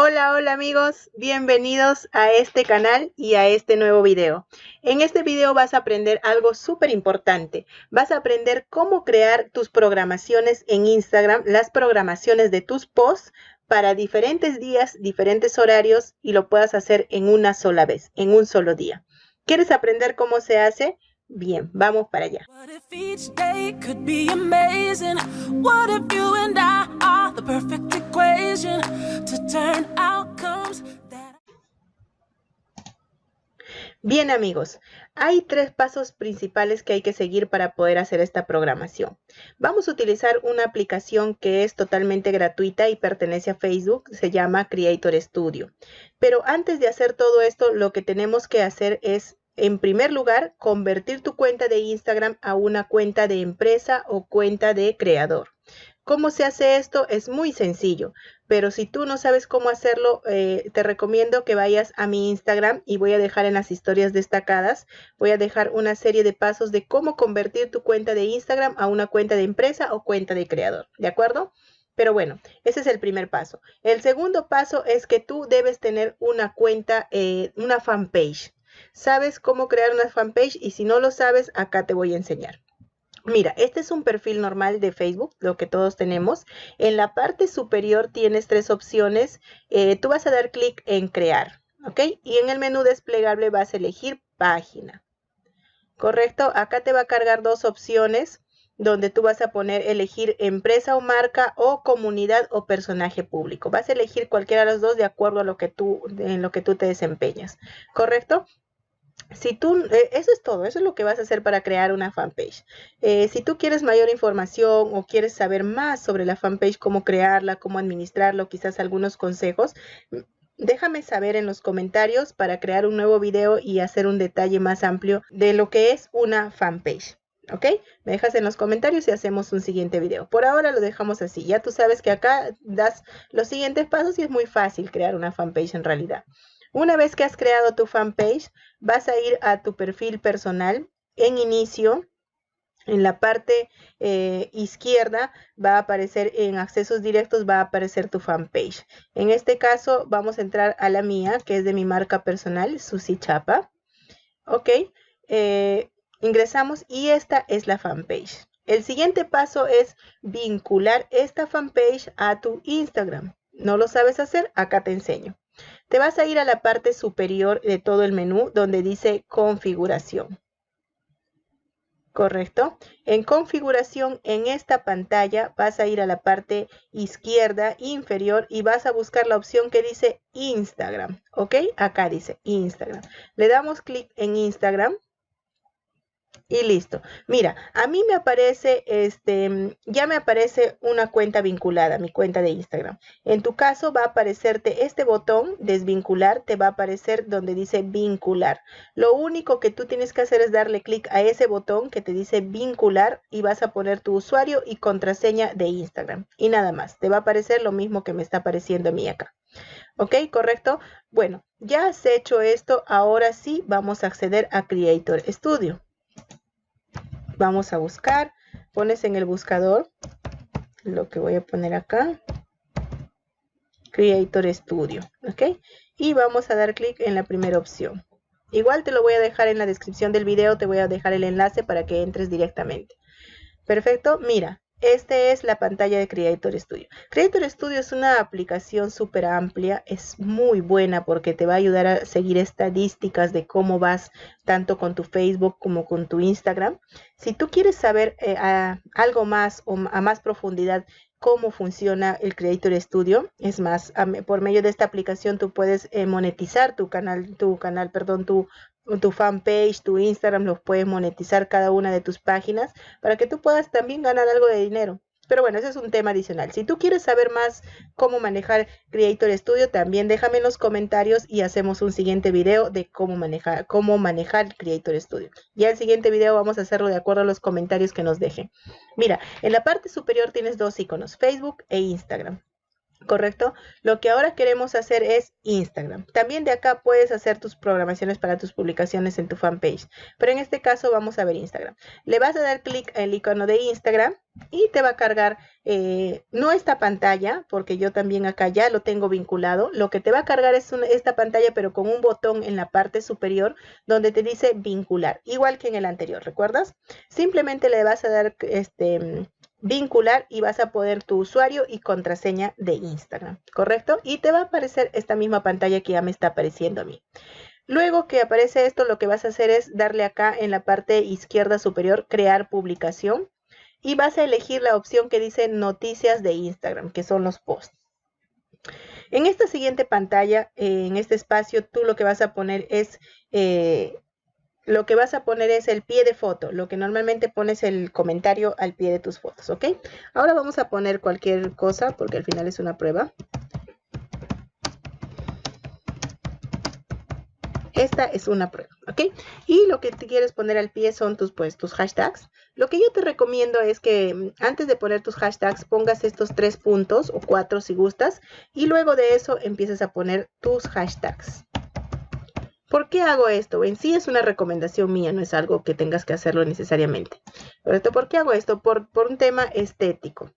Hola, hola amigos, bienvenidos a este canal y a este nuevo video. En este video vas a aprender algo súper importante. Vas a aprender cómo crear tus programaciones en Instagram, las programaciones de tus posts para diferentes días, diferentes horarios y lo puedas hacer en una sola vez, en un solo día. ¿Quieres aprender cómo se hace? Bien, vamos para allá. Bien amigos, hay tres pasos principales que hay que seguir para poder hacer esta programación. Vamos a utilizar una aplicación que es totalmente gratuita y pertenece a Facebook, se llama Creator Studio. Pero antes de hacer todo esto, lo que tenemos que hacer es en primer lugar, convertir tu cuenta de Instagram a una cuenta de empresa o cuenta de creador. ¿Cómo se hace esto? Es muy sencillo, pero si tú no sabes cómo hacerlo, eh, te recomiendo que vayas a mi Instagram y voy a dejar en las historias destacadas, voy a dejar una serie de pasos de cómo convertir tu cuenta de Instagram a una cuenta de empresa o cuenta de creador, ¿de acuerdo? Pero bueno, ese es el primer paso. El segundo paso es que tú debes tener una cuenta, eh, una fanpage sabes cómo crear una fanpage y si no lo sabes, acá te voy a enseñar. Mira, este es un perfil normal de Facebook, lo que todos tenemos. En la parte superior tienes tres opciones. Eh, tú vas a dar clic en crear, ¿ok? Y en el menú desplegable vas a elegir página. ¿Correcto? Acá te va a cargar dos opciones donde tú vas a poner elegir empresa o marca o comunidad o personaje público. Vas a elegir cualquiera de los dos de acuerdo a lo que tú, en lo que tú te desempeñas. ¿Correcto? Si tú, eh, eso es todo, eso es lo que vas a hacer para crear una fanpage. Eh, si tú quieres mayor información o quieres saber más sobre la fanpage, cómo crearla, cómo administrarlo, quizás algunos consejos, déjame saber en los comentarios para crear un nuevo video y hacer un detalle más amplio de lo que es una fanpage. ¿Ok? Me dejas en los comentarios y hacemos un siguiente video. Por ahora lo dejamos así. Ya tú sabes que acá das los siguientes pasos y es muy fácil crear una fanpage en realidad. Una vez que has creado tu fanpage, vas a ir a tu perfil personal en inicio. En la parte eh, izquierda va a aparecer en accesos directos, va a aparecer tu fanpage. En este caso vamos a entrar a la mía, que es de mi marca personal, Susi Chapa. Ok, eh, ingresamos y esta es la fanpage. El siguiente paso es vincular esta fanpage a tu Instagram. ¿No lo sabes hacer? Acá te enseño. Te vas a ir a la parte superior de todo el menú donde dice configuración. ¿Correcto? En configuración, en esta pantalla, vas a ir a la parte izquierda inferior y vas a buscar la opción que dice Instagram. ¿Ok? Acá dice Instagram. Le damos clic en Instagram y listo. Mira, a mí me aparece, este, ya me aparece una cuenta vinculada, mi cuenta de Instagram. En tu caso va a aparecerte este botón, desvincular, te va a aparecer donde dice vincular. Lo único que tú tienes que hacer es darle clic a ese botón que te dice vincular y vas a poner tu usuario y contraseña de Instagram. Y nada más, te va a aparecer lo mismo que me está apareciendo a mí acá. ¿Ok? ¿Correcto? Bueno, ya has hecho esto, ahora sí vamos a acceder a Creator Studio vamos a buscar, pones en el buscador lo que voy a poner acá, Creator Studio, ¿ok? Y vamos a dar clic en la primera opción. Igual te lo voy a dejar en la descripción del video, te voy a dejar el enlace para que entres directamente. Perfecto, mira, esta es la pantalla de Creator Studio. Creator Studio es una aplicación súper amplia, es muy buena porque te va a ayudar a seguir estadísticas de cómo vas tanto con tu Facebook como con tu Instagram. Si tú quieres saber eh, algo más o a más profundidad cómo funciona el Creator Studio, es más, por medio de esta aplicación tú puedes eh, monetizar tu canal, tu canal, perdón, tu tu fanpage, tu Instagram, los puedes monetizar cada una de tus páginas para que tú puedas también ganar algo de dinero. Pero bueno, ese es un tema adicional. Si tú quieres saber más cómo manejar Creator Studio, también déjame en los comentarios y hacemos un siguiente video de cómo manejar, cómo manejar Creator Studio. Ya el siguiente video vamos a hacerlo de acuerdo a los comentarios que nos dejen. Mira, en la parte superior tienes dos iconos, Facebook e Instagram. ¿Correcto? Lo que ahora queremos hacer es Instagram. También de acá puedes hacer tus programaciones para tus publicaciones en tu fanpage, pero en este caso vamos a ver Instagram. Le vas a dar clic al icono de Instagram y te va a cargar eh, no esta pantalla, porque yo también acá ya lo tengo vinculado. Lo que te va a cargar es esta pantalla, pero con un botón en la parte superior donde te dice vincular, igual que en el anterior, ¿recuerdas? Simplemente le vas a dar este vincular y vas a poner tu usuario y contraseña de Instagram, ¿correcto? Y te va a aparecer esta misma pantalla que ya me está apareciendo a mí. Luego que aparece esto, lo que vas a hacer es darle acá en la parte izquierda superior, crear publicación, y vas a elegir la opción que dice noticias de Instagram, que son los posts. En esta siguiente pantalla, en este espacio, tú lo que vas a poner es eh, lo que vas a poner es el pie de foto, lo que normalmente pones el comentario al pie de tus fotos, ¿ok? Ahora vamos a poner cualquier cosa porque al final es una prueba. Esta es una prueba, ¿ok? Y lo que te quieres poner al pie son tus, pues, tus hashtags. Lo que yo te recomiendo es que mm, antes de poner tus hashtags pongas estos tres puntos o cuatro si gustas y luego de eso empieces a poner tus hashtags. ¿Por qué hago esto? En sí es una recomendación mía, no es algo que tengas que hacerlo necesariamente. ¿Por qué hago esto? Por, por un tema estético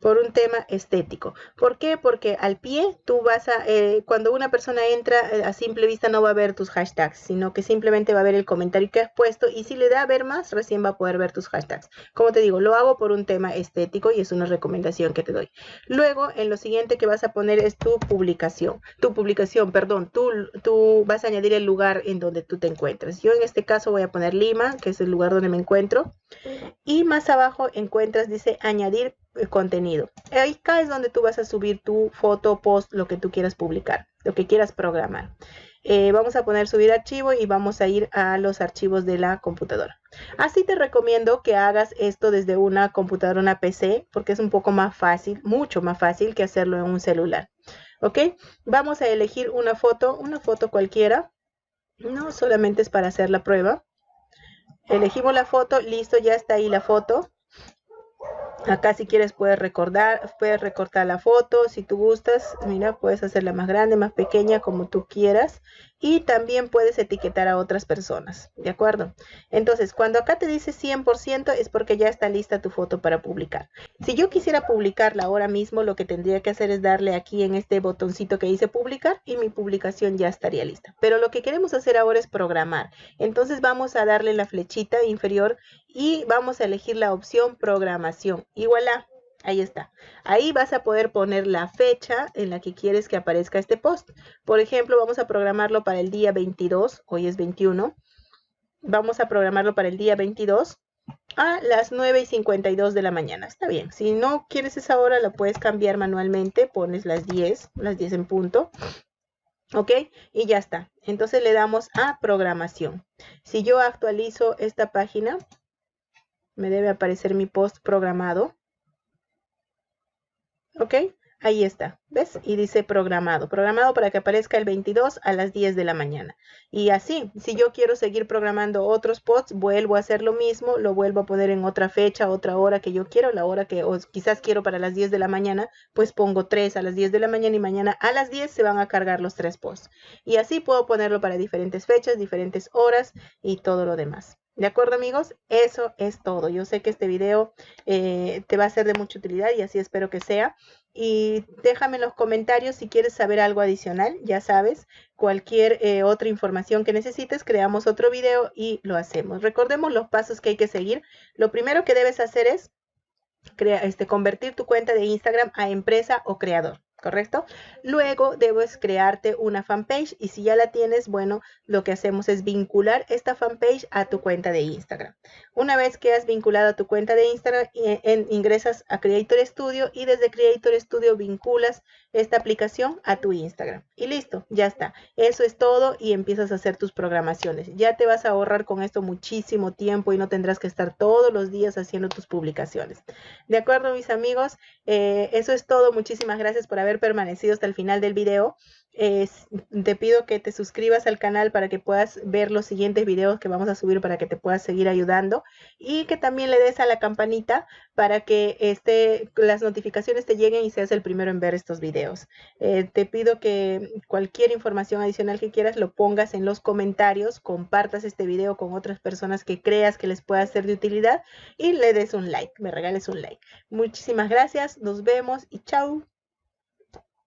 por un tema estético. ¿Por qué? Porque al pie tú vas a, eh, cuando una persona entra eh, a simple vista no va a ver tus hashtags, sino que simplemente va a ver el comentario que has puesto y si le da a ver más, recién va a poder ver tus hashtags. Como te digo, lo hago por un tema estético y es una recomendación que te doy. Luego, en lo siguiente que vas a poner es tu publicación. Tu publicación, perdón, tú, tú vas a añadir el lugar en donde tú te encuentras. Yo en este caso voy a poner Lima, que es el lugar donde me encuentro. Y más abajo encuentras, dice añadir contenido. Acá es donde tú vas a subir tu foto, post, lo que tú quieras publicar, lo que quieras programar. Eh, vamos a poner subir archivo y vamos a ir a los archivos de la computadora. Así te recomiendo que hagas esto desde una computadora, una PC, porque es un poco más fácil, mucho más fácil que hacerlo en un celular. ¿Ok? Vamos a elegir una foto, una foto cualquiera. No solamente es para hacer la prueba. Elegimos la foto, listo, ya está ahí la foto. Acá si quieres puedes recordar, puedes recortar la foto si tú gustas. Mira, puedes hacerla más grande, más pequeña, como tú quieras y también puedes etiquetar a otras personas, ¿de acuerdo? Entonces, cuando acá te dice 100% es porque ya está lista tu foto para publicar. Si yo quisiera publicarla ahora mismo, lo que tendría que hacer es darle aquí en este botoncito que dice publicar y mi publicación ya estaría lista. Pero lo que queremos hacer ahora es programar. Entonces vamos a darle la flechita inferior y vamos a elegir la opción programación. Y Ahí está. Ahí vas a poder poner la fecha en la que quieres que aparezca este post. Por ejemplo, vamos a programarlo para el día 22, hoy es 21. Vamos a programarlo para el día 22 a las 9 y 52 de la mañana. Está bien. Si no quieres esa hora, la puedes cambiar manualmente. Pones las 10, las 10 en punto. ¿Ok? Y ya está. Entonces le damos a programación. Si yo actualizo esta página, me debe aparecer mi post programado. ¿Ok? Ahí está, ¿ves? Y dice programado, programado para que aparezca el 22 a las 10 de la mañana. Y así, si yo quiero seguir programando otros posts, vuelvo a hacer lo mismo, lo vuelvo a poner en otra fecha, otra hora que yo quiero, la hora que o quizás quiero para las 10 de la mañana, pues pongo 3 a las 10 de la mañana y mañana a las 10 se van a cargar los tres posts. Y así puedo ponerlo para diferentes fechas, diferentes horas y todo lo demás. ¿De acuerdo amigos? Eso es todo. Yo sé que este video eh, te va a ser de mucha utilidad y así espero que sea. Y déjame en los comentarios si quieres saber algo adicional. Ya sabes, cualquier eh, otra información que necesites, creamos otro video y lo hacemos. Recordemos los pasos que hay que seguir. Lo primero que debes hacer es este, convertir tu cuenta de Instagram a empresa o creador. ¿Correcto? Luego debes crearte una fanpage y si ya la tienes, bueno, lo que hacemos es vincular esta fanpage a tu cuenta de Instagram. Una vez que has vinculado a tu cuenta de Instagram, en, ingresas a Creator Studio y desde Creator Studio vinculas esta aplicación a tu Instagram. Y listo, ya está. Eso es todo y empiezas a hacer tus programaciones. Ya te vas a ahorrar con esto muchísimo tiempo y no tendrás que estar todos los días haciendo tus publicaciones. De acuerdo, mis amigos, eh, eso es todo. Muchísimas gracias por haber permanecido hasta el final del video. te pido que te suscribas al canal para que puedas ver los siguientes videos que vamos a subir para que te puedas seguir ayudando y que también le des a la campanita para que este, las notificaciones te lleguen y seas el primero en ver estos videos. Eh, te pido que cualquier información adicional que quieras lo pongas en los comentarios, compartas este video con otras personas que creas que les pueda ser de utilidad y le des un like, me regales un like. Muchísimas gracias, nos vemos y chao.